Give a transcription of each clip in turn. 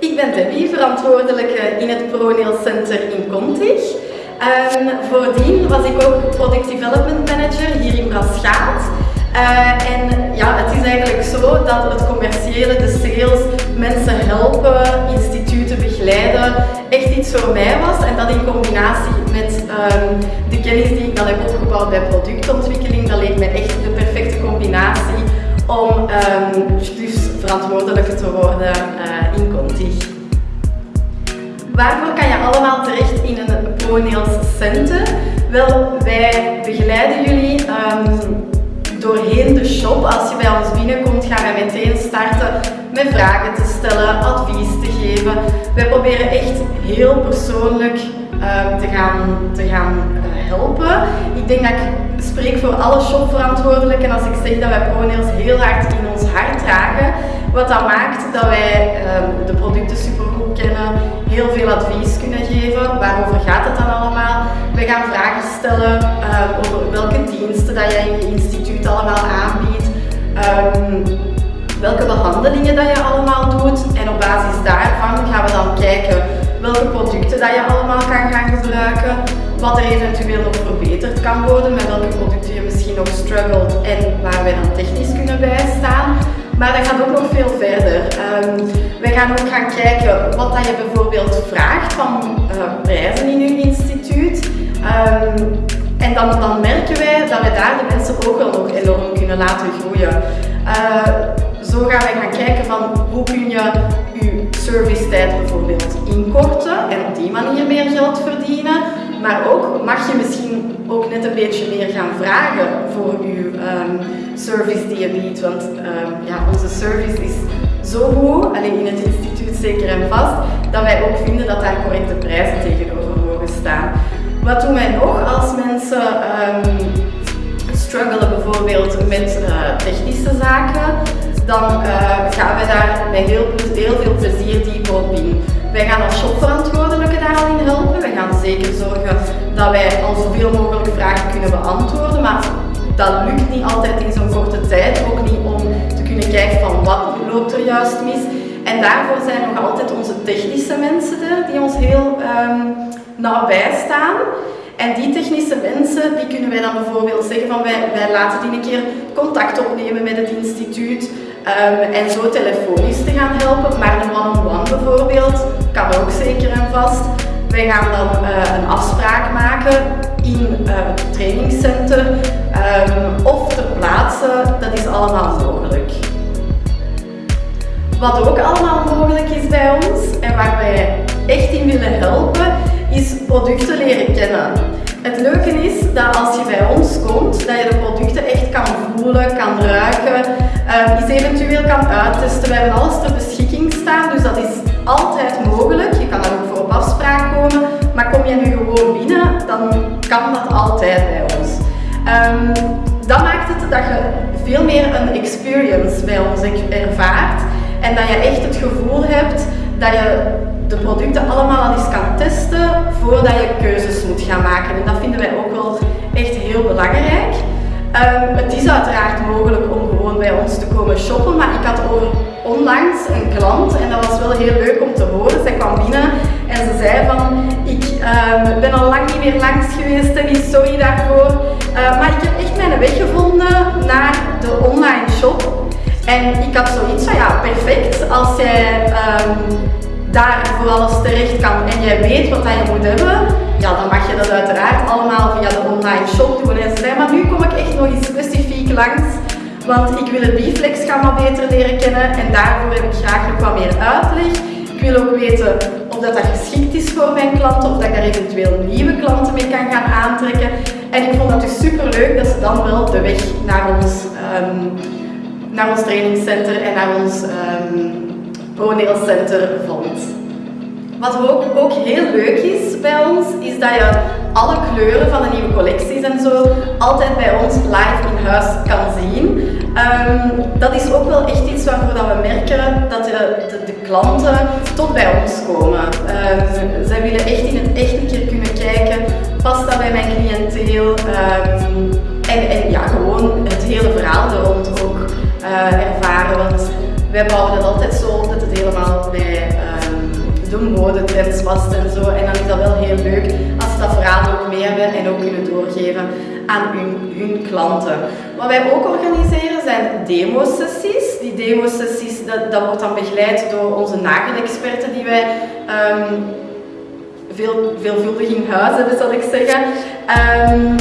Ik ben Debbie, verantwoordelijke in het ProNail Center in Contig. Um, voordien was ik ook Product Development Manager hier in Braschaat. Uh, en ja, het is eigenlijk zo dat het commerciële, de sales, mensen helpen, instituten begeleiden, echt iets voor mij was. En dat in combinatie met um, de kennis die ik dan heb opgebouwd bij productontwikkeling, dat leek me echt de perfecte combinatie om um, dus te worden. Waarvoor kan je allemaal terecht in een ProNails Center? Wel, wij begeleiden jullie um, doorheen de shop. Als je bij ons binnenkomt, gaan wij meteen starten met vragen te stellen, advies te geven. Wij proberen echt heel persoonlijk uh, te gaan, te gaan uh, helpen. Ik denk dat ik spreek voor alle shopverantwoordelijken als ik zeg dat wij ProNails heel hard in ons hart dragen. Wat dat maakt dat wij uh, de producten supergoed kennen, heel veel advies kunnen geven. Waarover gaat het dan allemaal? We gaan vragen stellen over welke diensten dat jij in je instituut allemaal aanbiedt. Um, welke behandelingen dat je allemaal doet en op basis daarvan gaan we dan kijken welke producten dat je allemaal kan gaan gebruiken, wat er eventueel nog verbeterd kan worden, met welke producten je misschien nog struggelt en waar wij dan technisch kunnen bijstaan. Maar dat gaat ook nog veel verder. Um, wij gaan ook gaan kijken wat dat je bijvoorbeeld vraagt van uh, prijzen in je instituut. Um, en dan, dan merken wij dat we daar de mensen ook wel nog enorm kunnen laten groeien. Uh, zo gaan wij gaan kijken van hoe kun je je servicetijd bijvoorbeeld inkorten en op die manier meer geld verdienen. Maar ook mag je misschien ook net een beetje meer gaan vragen voor je um, service die je biedt. Want um, ja, onze service is zo goed, alleen in het instituut zeker en vast, dat wij ook vinden dat daar correcte prijzen tegenover mogen staan. Wat doen wij nog als mensen um, struggelen bijvoorbeeld met uh, technische zaken? Dan uh, gaan wij daar met heel, heel veel plezier dieper op in. Wij gaan als shopverantwoordelijke zeker zorgen dat wij al zoveel mogelijk vragen kunnen beantwoorden. Maar dat lukt niet altijd in zo'n korte tijd. Ook niet om te kunnen kijken van wat loopt er juist mis. En daarvoor zijn nog altijd onze technische mensen er die ons heel um, nabij staan. En die technische mensen, die kunnen wij dan bijvoorbeeld zeggen van wij, wij laten die een keer contact opnemen met het instituut um, en zo telefonisch te gaan helpen. Maar een one-on-one bijvoorbeeld kan ook zeker en vast. Wij gaan dan uh, een afspraak maken in uh, het trainingscenter um, of ter plaatse, dat is allemaal mogelijk. Wat ook allemaal mogelijk is bij ons en waar wij echt in willen helpen, is producten leren kennen. Het leuke is dat als je bij ons komt, dat je de producten echt kan voelen, kan ruiken, uh, eens eventueel kan uittesten. We hebben alles ter beschikking staan, dus dat is altijd mogelijk. Dat altijd bij ons. Um, dat maakt het dat je veel meer een experience bij ons ervaart en dat je echt het gevoel hebt dat je de producten allemaal al eens kan testen voordat je keuzes moet gaan maken. En dat vinden wij ook wel echt heel belangrijk. Um, het is uiteraard mogelijk om gewoon bij ons te komen shoppen, maar ik had over onlangs een klant en dat was wel heel leuk om te horen. Zij kwam binnen en ze zei van, ik um, ben al lang niet meer langs geweest en sorry daarvoor, uh, maar ik heb echt mijn weg gevonden naar de online shop. En ik had zoiets van, ja perfect, als jij um, daar voor alles terecht kan en jij weet wat je moet hebben, ja, dan mag je dat uiteraard allemaal via de online shop doen. En ze zei, maar nu kom ik echt nog eens specifiek langs, want ik wil het Biflex-gamma beter leren kennen en daarvoor heb ik graag nog wat meer uitleg. Ik wil ook weten of dat, dat geschikt is voor mijn klanten, of dat ik daar eventueel nieuwe klanten mee kan gaan aantrekken. En ik vond dat dus super leuk dat ze dan wel de weg naar ons, um, naar ons trainingscenter en naar ons um, vond. Wat ook, ook heel leuk is bij ons, is dat je alle kleuren van de nieuwe collecties en zo altijd bij ons live in huis kan. Um, dat is ook wel echt iets waarvoor dat we merken dat de, de, klanten tot bij ons komen. Um, zij willen echt in het echt een keer kunnen kijken, past dat bij mijn cliënteel? Um, en, en ja, gewoon het hele verhaal er rond ook uh, ervaren. Want wij bouwen het altijd zo dat het helemaal bij de modetrends past en zo. En dan is dat wel heel leuk als ze dat verhaal ook mee hebben en ook kunnen doorgeven aan hun, klanten. Wat wij ook organiseren zijn demo-sessies. Die demo-sessies, dat, dat wordt dan begeleid door onze nagelexperten die wij um, veel, veelvuldig in huis hebben, zal ik zeggen. Um,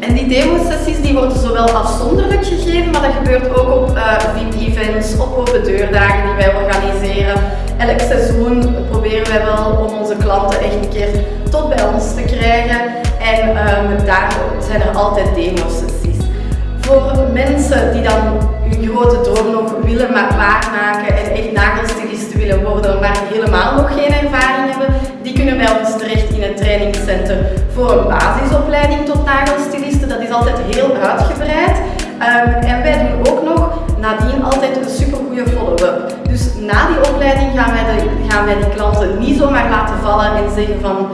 en die demo-sessies die worden zowel afzonderlijk gegeven, maar dat gebeurt ook op uh, VIP-events, op open deurdagen die wij organiseren. Elk seizoen proberen wij wel om onze klanten echt een keer tot bij ons te krijgen. En um, daar zijn er altijd demo-sessies. Voor mensen die dan hun grote droom nog willen waarmaken en echt nagelstilisten willen worden, maar helemaal nog geen ervaring hebben, die kunnen bij ons terecht in het trainingscentrum voor een basisopleiding tot nagelstilisten. Dat is altijd heel uitgebreid. Um, en wij doen ook nog nadien altijd een supergoeie follow-up. Dus na die opleiding gaan wij, de, gaan wij die klanten niet zomaar laten vallen en zeggen van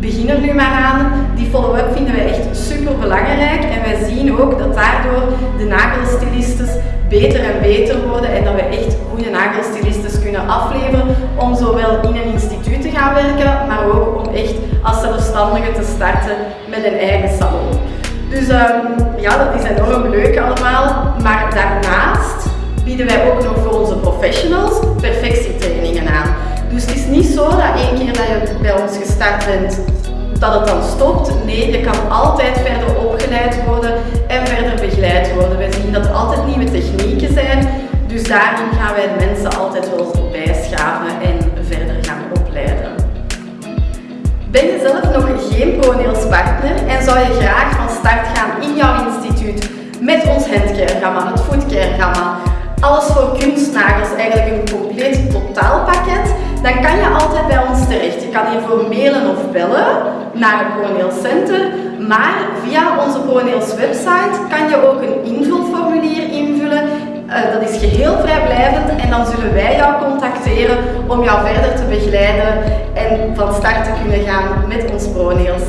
begin er nu maar aan. Die follow-up vinden wij echt super belangrijk en wij zien ook dat daardoor de nagelstylistes beter en beter worden en dat we echt goede nagelstylistes kunnen afleveren om zowel in een instituut te gaan werken, maar ook om echt als zelfstandige te starten met een eigen salon. Dus um, ja, dat is enorm leuk allemaal, maar daarnaast bieden wij ook nog voor onze professionals perfectietrainingen aan. Dus het is niet zo dat één keer dat je bij ons gestart bent, dat het dan stopt. Nee, je kan altijd verder opgeleid worden en verder begeleid worden. Wij zien dat er altijd nieuwe technieken zijn, dus daarin gaan wij mensen altijd wel bijschaven en verder gaan opleiden. Ben je zelf nog geen ProNails-partner en zou je graag van start gaan in jouw instituut met ons handcare-gamma, het foodcare-gamma, alles voor kunstnagels, eigenlijk een compleet totaalpakket, Je kan hiervoor mailen of bellen naar het ProNails Center, maar via onze ProNails website kan je ook een invulformulier invullen. Uh, dat is geheel vrijblijvend en dan zullen wij jou contacteren om jou verder te begeleiden en van start te kunnen gaan met ons ProNails